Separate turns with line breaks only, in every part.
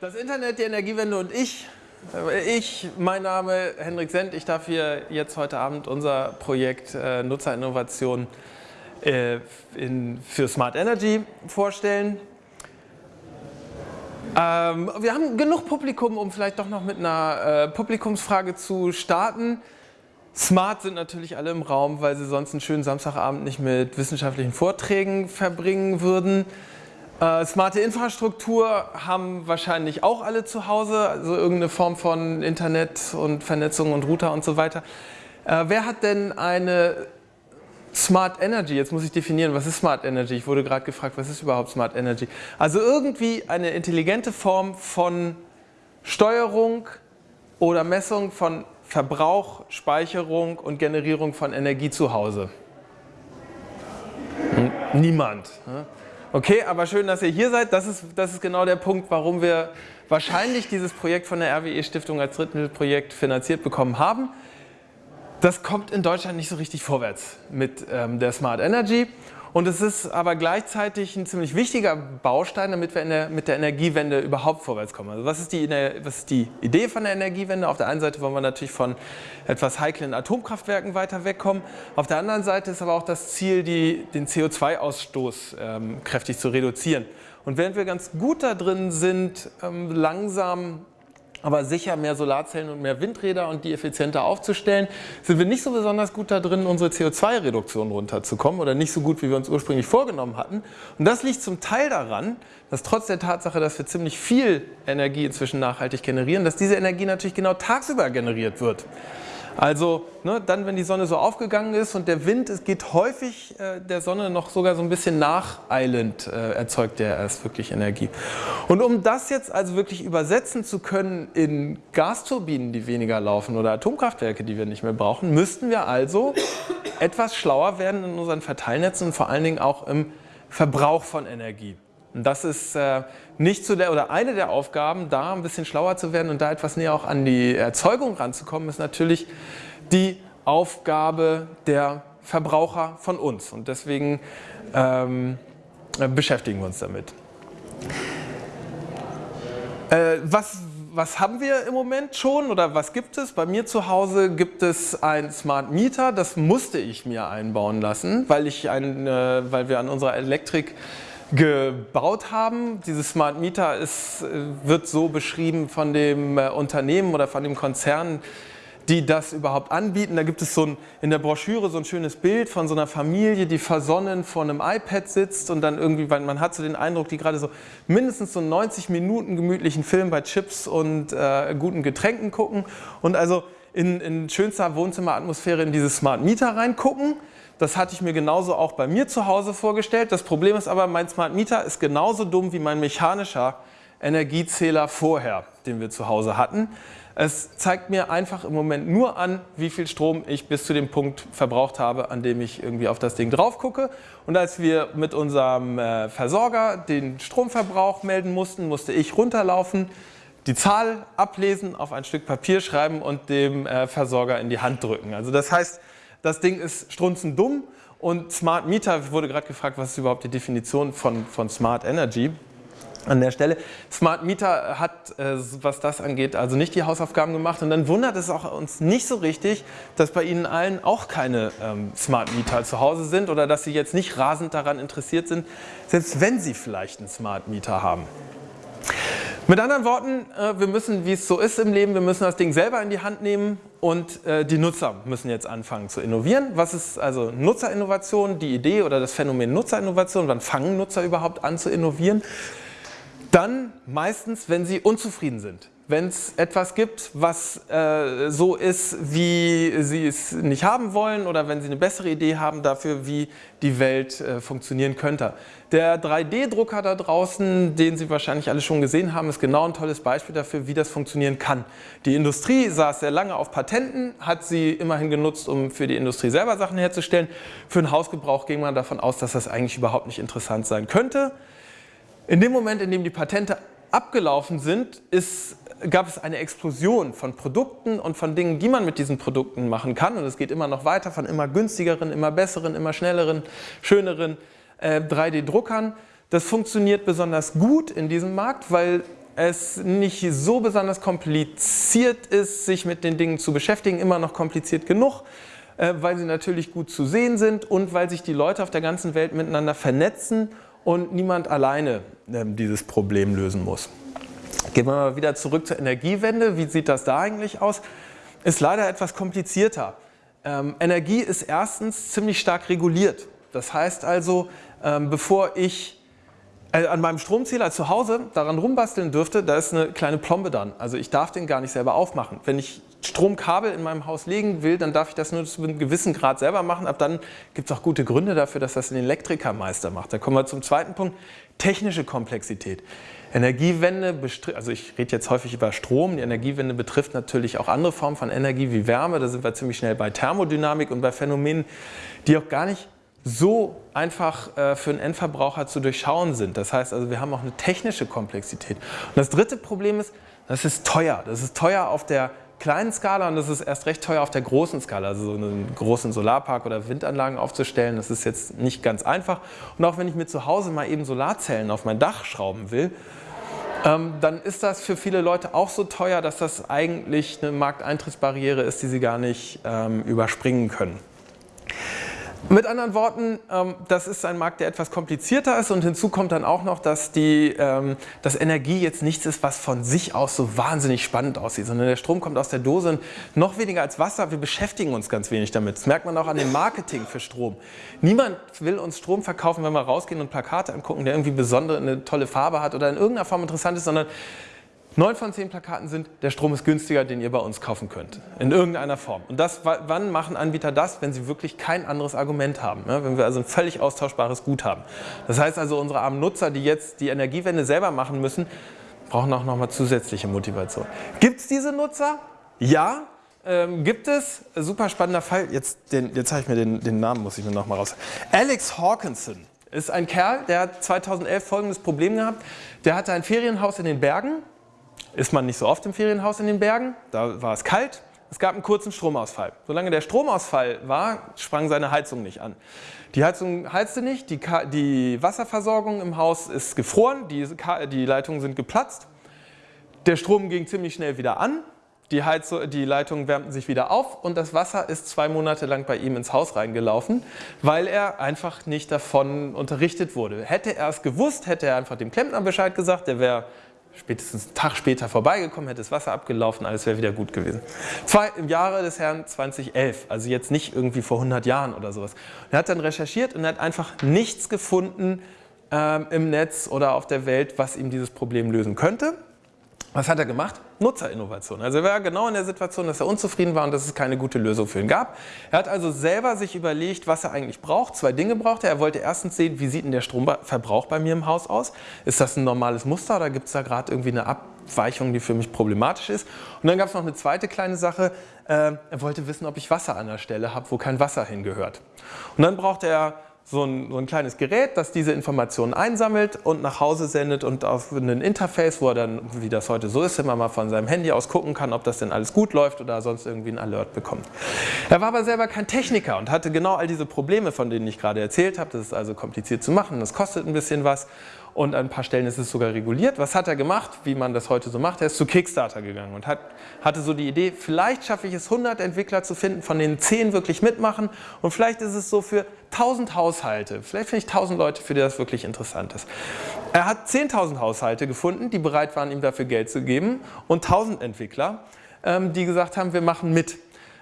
Das Internet, die Energiewende und ich. Äh, ich, mein Name Henrik Sendt. Ich darf hier jetzt heute Abend unser Projekt äh, Nutzerinnovation äh, in, für Smart Energy vorstellen. Ähm, wir haben genug Publikum, um vielleicht doch noch mit einer äh, Publikumsfrage zu starten. Smart sind natürlich alle im Raum, weil sie sonst einen schönen Samstagabend nicht mit wissenschaftlichen Vorträgen verbringen würden. Äh, smarte Infrastruktur haben wahrscheinlich auch alle zu Hause, also irgendeine Form von Internet und Vernetzung und Router und so weiter. Äh, wer hat denn eine Smart Energy, jetzt muss ich definieren, was ist Smart Energy? Ich wurde gerade gefragt, was ist überhaupt Smart Energy? Also irgendwie eine intelligente Form von Steuerung oder Messung von Verbrauch, Speicherung und Generierung von Energie zu Hause. Niemand. Ne? Okay, aber schön, dass ihr hier seid. Das ist, das ist genau der Punkt, warum wir wahrscheinlich dieses Projekt von der RWE Stiftung als Drittmittelprojekt finanziert bekommen haben. Das kommt in Deutschland nicht so richtig vorwärts mit ähm, der Smart Energy. Und es ist aber gleichzeitig ein ziemlich wichtiger Baustein, damit wir der, mit der Energiewende überhaupt vorwärts kommen. Also was ist, die, was ist die Idee von der Energiewende? Auf der einen Seite wollen wir natürlich von etwas heiklen Atomkraftwerken weiter wegkommen. Auf der anderen Seite ist aber auch das Ziel, die, den CO2-Ausstoß ähm, kräftig zu reduzieren. Und während wir ganz gut da drin sind, ähm, langsam aber sicher mehr Solarzellen und mehr Windräder und die effizienter aufzustellen, sind wir nicht so besonders gut da drin, unsere CO2-Reduktion runterzukommen oder nicht so gut, wie wir uns ursprünglich vorgenommen hatten. Und das liegt zum Teil daran, dass trotz der Tatsache, dass wir ziemlich viel Energie inzwischen nachhaltig generieren, dass diese Energie natürlich genau tagsüber generiert wird. Also ne, dann, wenn die Sonne so aufgegangen ist und der Wind, es geht häufig äh, der Sonne noch sogar so ein bisschen nacheilend, äh, erzeugt der erst wirklich Energie. Und um das jetzt also wirklich übersetzen zu können in Gasturbinen, die weniger laufen oder Atomkraftwerke, die wir nicht mehr brauchen, müssten wir also etwas schlauer werden in unseren Verteilnetzen und vor allen Dingen auch im Verbrauch von Energie. Und das ist äh, nicht zu der oder eine der Aufgaben, da ein bisschen schlauer zu werden und da etwas näher auch an die Erzeugung ranzukommen, ist natürlich die Aufgabe der Verbraucher von uns. Und deswegen ähm, beschäftigen wir uns damit. Äh, was, was haben wir im Moment schon oder was gibt es? Bei mir zu Hause gibt es ein Smart Meter, das musste ich mir einbauen lassen, weil, ich ein, äh, weil wir an unserer Elektrik gebaut haben. Dieses Smart Meter ist, äh, wird so beschrieben von dem äh, Unternehmen oder von dem Konzern, die das überhaupt anbieten. Da gibt es so ein, in der Broschüre so ein schönes Bild von so einer Familie, die versonnen vor einem iPad sitzt und dann irgendwie, weil man hat so den Eindruck, die gerade so mindestens so 90 Minuten gemütlichen Film bei Chips und äh, guten Getränken gucken und also in, in schönster Wohnzimmeratmosphäre in dieses Smart Meter reingucken. Das hatte ich mir genauso auch bei mir zu Hause vorgestellt. Das Problem ist aber, mein Smart Meter ist genauso dumm wie mein mechanischer Energiezähler vorher, den wir zu Hause hatten. Es zeigt mir einfach im Moment nur an, wie viel Strom ich bis zu dem Punkt verbraucht habe, an dem ich irgendwie auf das Ding drauf gucke. Und als wir mit unserem äh, Versorger den Stromverbrauch melden mussten, musste ich runterlaufen, die Zahl ablesen, auf ein Stück Papier schreiben und dem äh, Versorger in die Hand drücken. Also das heißt, das Ding ist strunzendumm und Smart Meter, wurde gerade gefragt, was ist überhaupt die Definition von, von Smart Energy an der Stelle. Smart Meter hat, äh, was das angeht, also nicht die Hausaufgaben gemacht und dann wundert es auch uns nicht so richtig, dass bei Ihnen allen auch keine ähm, Smart Meter zu Hause sind oder dass Sie jetzt nicht rasend daran interessiert sind, selbst wenn Sie vielleicht einen Smart Meter haben. Mit anderen Worten, äh, wir müssen, wie es so ist im Leben, wir müssen das Ding selber in die Hand nehmen und äh, die Nutzer müssen jetzt anfangen zu innovieren. Was ist also Nutzerinnovation, die Idee oder das Phänomen Nutzerinnovation? Wann fangen Nutzer überhaupt an zu innovieren? Dann meistens, wenn sie unzufrieden sind wenn es etwas gibt, was äh, so ist, wie Sie es nicht haben wollen oder wenn Sie eine bessere Idee haben dafür, wie die Welt äh, funktionieren könnte. Der 3D-Drucker da draußen, den Sie wahrscheinlich alle schon gesehen haben, ist genau ein tolles Beispiel dafür, wie das funktionieren kann. Die Industrie saß sehr lange auf Patenten, hat sie immerhin genutzt, um für die Industrie selber Sachen herzustellen. Für den Hausgebrauch ging man davon aus, dass das eigentlich überhaupt nicht interessant sein könnte. In dem Moment, in dem die Patente abgelaufen sind, ist gab es eine Explosion von Produkten und von Dingen, die man mit diesen Produkten machen kann. Und es geht immer noch weiter von immer günstigeren, immer besseren, immer schnelleren, schöneren äh, 3D-Druckern. Das funktioniert besonders gut in diesem Markt, weil es nicht so besonders kompliziert ist, sich mit den Dingen zu beschäftigen, immer noch kompliziert genug, äh, weil sie natürlich gut zu sehen sind und weil sich die Leute auf der ganzen Welt miteinander vernetzen und niemand alleine ähm, dieses Problem lösen muss. Gehen wir mal wieder zurück zur Energiewende. Wie sieht das da eigentlich aus? Ist leider etwas komplizierter. Ähm, Energie ist erstens ziemlich stark reguliert. Das heißt also, ähm, bevor ich äh, an meinem Stromzähler zu Hause daran rumbasteln dürfte, da ist eine kleine Plombe dran. Also ich darf den gar nicht selber aufmachen. Wenn ich Stromkabel in meinem Haus legen will, dann darf ich das nur zu einem gewissen Grad selber machen. Ab dann gibt es auch gute Gründe dafür, dass das ein Elektrikermeister macht. Da kommen wir zum zweiten Punkt, technische Komplexität. Energiewende, also ich rede jetzt häufig über Strom, die Energiewende betrifft natürlich auch andere Formen von Energie wie Wärme. Da sind wir ziemlich schnell bei Thermodynamik und bei Phänomenen, die auch gar nicht so einfach äh, für einen Endverbraucher zu durchschauen sind. Das heißt also, wir haben auch eine technische Komplexität. Und das dritte Problem ist, das ist teuer. Das ist teuer auf der kleinen Skala und das ist erst recht teuer auf der großen Skala. Also so einen großen Solarpark oder Windanlagen aufzustellen, das ist jetzt nicht ganz einfach. Und auch wenn ich mir zu Hause mal eben Solarzellen auf mein Dach schrauben will, ähm, dann ist das für viele Leute auch so teuer, dass das eigentlich eine Markteintrittsbarriere ist, die sie gar nicht ähm, überspringen können. Mit anderen Worten, ähm, das ist ein Markt, der etwas komplizierter ist und hinzu kommt dann auch noch, dass, die, ähm, dass Energie jetzt nichts ist, was von sich aus so wahnsinnig spannend aussieht, sondern der Strom kommt aus der Dose und noch weniger als Wasser, wir beschäftigen uns ganz wenig damit. Das merkt man auch an dem Marketing für Strom. Niemand will uns Strom verkaufen, wenn wir rausgehen und Plakate angucken, der irgendwie besondere, eine tolle Farbe hat oder in irgendeiner Form interessant ist, sondern Neun von zehn Plakaten sind, der Strom ist günstiger, den ihr bei uns kaufen könnt. In irgendeiner Form. Und das, wann machen Anbieter das? Wenn sie wirklich kein anderes Argument haben. Ne? Wenn wir also ein völlig austauschbares Gut haben. Das heißt also, unsere armen Nutzer, die jetzt die Energiewende selber machen müssen, brauchen auch nochmal zusätzliche Motivation. Gibt es diese Nutzer? Ja. Ähm, gibt es, super spannender Fall, jetzt, jetzt habe ich mir den, den Namen, muss ich mir nochmal raus. Alex Hawkinson ist ein Kerl, der hat 2011 folgendes Problem gehabt. Der hatte ein Ferienhaus in den Bergen ist man nicht so oft im Ferienhaus in den Bergen, da war es kalt, es gab einen kurzen Stromausfall. Solange der Stromausfall war, sprang seine Heizung nicht an. Die Heizung heizte nicht, die, die Wasserversorgung im Haus ist gefroren, die, die Leitungen sind geplatzt, der Strom ging ziemlich schnell wieder an, die, Heizung, die Leitungen wärmten sich wieder auf. Und das Wasser ist zwei Monate lang bei ihm ins Haus reingelaufen, weil er einfach nicht davon unterrichtet wurde. Hätte er es gewusst, hätte er einfach dem Klempner Bescheid gesagt, der wäre spätestens einen Tag später vorbeigekommen, hätte das Wasser abgelaufen, alles wäre wieder gut gewesen. Zwei im Jahre des Herrn 2011, also jetzt nicht irgendwie vor 100 Jahren oder sowas. er hat dann recherchiert und hat einfach nichts gefunden ähm, im Netz oder auf der Welt, was ihm dieses Problem lösen könnte. Was hat er gemacht? Nutzerinnovation. Also er war genau in der Situation, dass er unzufrieden war und dass es keine gute Lösung für ihn gab. Er hat also selber sich überlegt, was er eigentlich braucht. Zwei Dinge braucht er. Er wollte erstens sehen, wie sieht denn der Stromverbrauch bei mir im Haus aus? Ist das ein normales Muster oder gibt es da gerade irgendwie eine Abweichung, die für mich problematisch ist? Und dann gab es noch eine zweite kleine Sache. Äh, er wollte wissen, ob ich Wasser an der Stelle habe, wo kein Wasser hingehört. Und dann brauchte er so ein, so ein, kleines Gerät, das diese Informationen einsammelt und nach Hause sendet und auf ein Interface, wo er dann, wie das heute so ist, immer mal von seinem Handy aus gucken kann, ob das denn alles gut läuft oder sonst irgendwie ein Alert bekommt. Er war aber selber kein Techniker und hatte genau all diese Probleme, von denen ich gerade erzählt habe. Das ist also kompliziert zu machen, das kostet ein bisschen was und an ein paar Stellen ist es sogar reguliert. Was hat er gemacht, wie man das heute so macht? Er ist zu Kickstarter gegangen und hat, hatte so die Idee, vielleicht schaffe ich es 100 Entwickler zu finden, von denen 10 wirklich mitmachen und vielleicht ist es so für 1000 Haushalte, vielleicht finde ich 1000 Leute, für die das wirklich interessant ist. Er hat 10.000 Haushalte gefunden, die bereit waren, ihm dafür Geld zu geben und 1000 Entwickler, ähm, die gesagt haben, wir machen mit.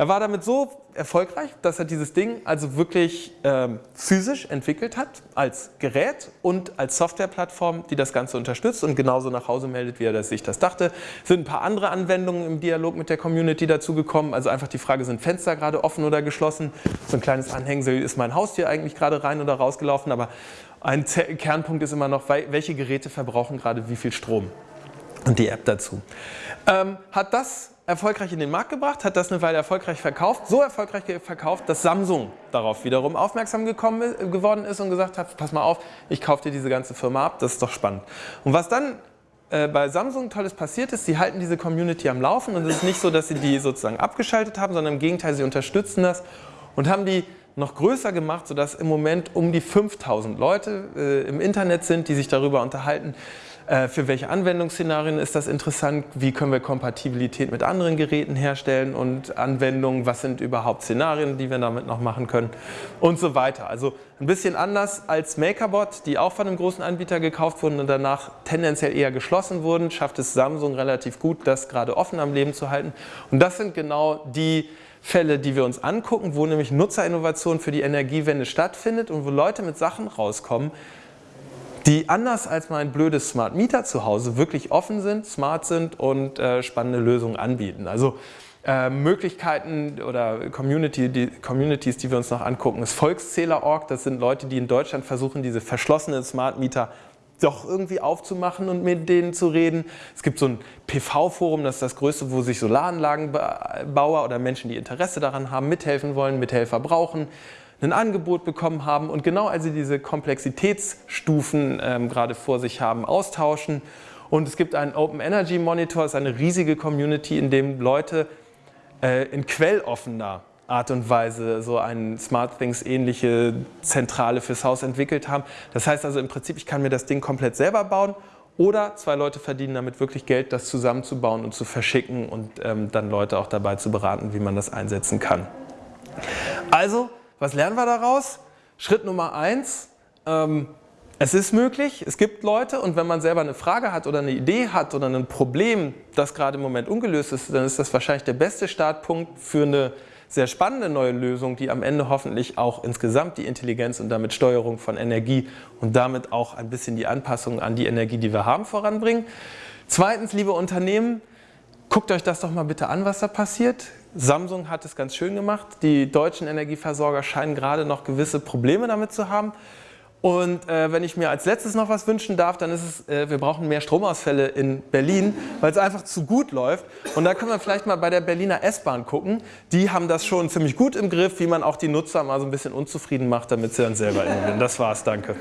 Er war damit so erfolgreich, dass er dieses Ding also wirklich ähm, physisch entwickelt hat, als Gerät und als Softwareplattform, die das Ganze unterstützt und genauso nach Hause meldet, wie er sich das dachte. Es sind ein paar andere Anwendungen im Dialog mit der Community dazugekommen, also einfach die Frage, sind Fenster gerade offen oder geschlossen? So ein kleines Anhängsel, ist mein Haustier eigentlich gerade rein oder rausgelaufen? Aber ein Kernpunkt ist immer noch, welche Geräte verbrauchen gerade wie viel Strom? Und die App dazu. Ähm, hat das erfolgreich in den Markt gebracht, hat das eine Weile erfolgreich verkauft, so erfolgreich verkauft, dass Samsung darauf wiederum aufmerksam gekommen, geworden ist und gesagt hat, pass mal auf, ich kaufe dir diese ganze Firma ab, das ist doch spannend. Und was dann äh, bei Samsung Tolles passiert ist, sie halten diese Community am Laufen und es ist nicht so, dass sie die sozusagen abgeschaltet haben, sondern im Gegenteil, sie unterstützen das und haben die noch größer gemacht, sodass im Moment um die 5000 Leute äh, im Internet sind, die sich darüber unterhalten, für welche Anwendungsszenarien ist das interessant? Wie können wir Kompatibilität mit anderen Geräten herstellen und Anwendungen? Was sind überhaupt Szenarien, die wir damit noch machen können? Und so weiter. Also ein bisschen anders als MakerBot, die auch von einem großen Anbieter gekauft wurden und danach tendenziell eher geschlossen wurden, schafft es Samsung relativ gut, das gerade offen am Leben zu halten. Und das sind genau die Fälle, die wir uns angucken, wo nämlich Nutzerinnovation für die Energiewende stattfindet und wo Leute mit Sachen rauskommen, die anders als mein blödes Smart Meter zu Hause wirklich offen sind, smart sind und äh, spannende Lösungen anbieten. Also äh, Möglichkeiten oder Community, die, Communities, die wir uns noch angucken, ist Volkszähler.org. Das sind Leute, die in Deutschland versuchen, diese verschlossenen Smart Meter doch irgendwie aufzumachen und mit denen zu reden. Es gibt so ein PV-Forum, das ist das größte, wo sich Solaranlagenbauer oder Menschen, die Interesse daran haben, mithelfen wollen, Mithelfer brauchen, ein Angebot bekommen haben und genau als sie diese Komplexitätsstufen ähm, gerade vor sich haben, austauschen. Und es gibt einen Open Energy Monitor, das ist eine riesige Community, in dem Leute äh, in quelloffener Art und Weise so eine SmartThings ähnliche Zentrale fürs Haus entwickelt haben. Das heißt also im Prinzip, ich kann mir das Ding komplett selber bauen oder zwei Leute verdienen damit wirklich Geld, das zusammenzubauen und zu verschicken und ähm, dann Leute auch dabei zu beraten, wie man das einsetzen kann. Also, was lernen wir daraus? Schritt Nummer eins, ähm, es ist möglich, es gibt Leute und wenn man selber eine Frage hat oder eine Idee hat oder ein Problem, das gerade im Moment ungelöst ist, dann ist das wahrscheinlich der beste Startpunkt für eine sehr spannende neue Lösung, die am Ende hoffentlich auch insgesamt die Intelligenz und damit Steuerung von Energie und damit auch ein bisschen die Anpassung an die Energie, die wir haben, voranbringen. Zweitens, liebe Unternehmen, guckt euch das doch mal bitte an, was da passiert. Samsung hat es ganz schön gemacht. Die deutschen Energieversorger scheinen gerade noch gewisse Probleme damit zu haben. Und äh, wenn ich mir als letztes noch was wünschen darf, dann ist es, äh, wir brauchen mehr Stromausfälle in Berlin, weil es einfach zu gut läuft. Und da können wir vielleicht mal bei der Berliner S-Bahn gucken. Die haben das schon ziemlich gut im Griff, wie man auch die Nutzer mal so ein bisschen unzufrieden macht, damit sie dann selber innovieren. Das war's, danke.